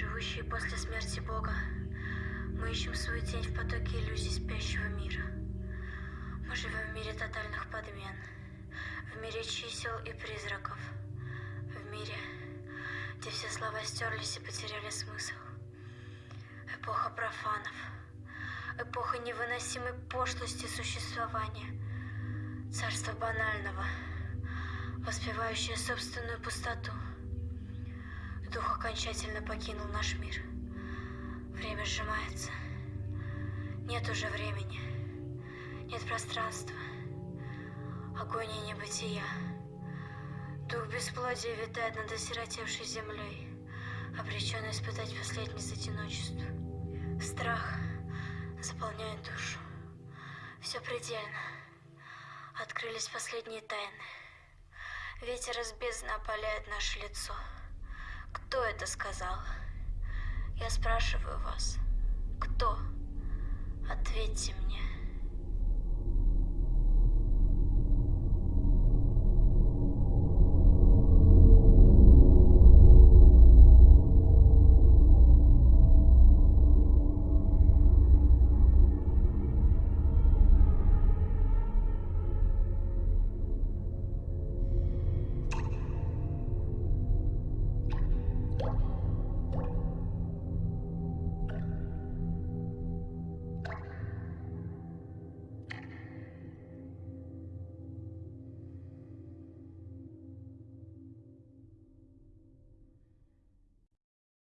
живущие после смерти Бога, мы ищем свою тень в потоке иллюзий спящего мира. Мы живем в мире тотальных подмен, в мире чисел и призраков, в мире, где все слова стерлись и потеряли смысл. Эпоха профанов, эпоха невыносимой пошлости существования, царство банального, воспевающее собственную пустоту – Дух окончательно покинул наш мир. Время сжимается. Нет уже времени. Нет пространства. Агония небытия. Дух бесплодия витает над осиротевшей землей, обреченный испытать последний одиночества. Страх заполняет душу. Все предельно. Открылись последние тайны. Ветер из бездны опаляет наше лицо. Кто это сказал? Я спрашиваю вас. Кто? Ответьте мне.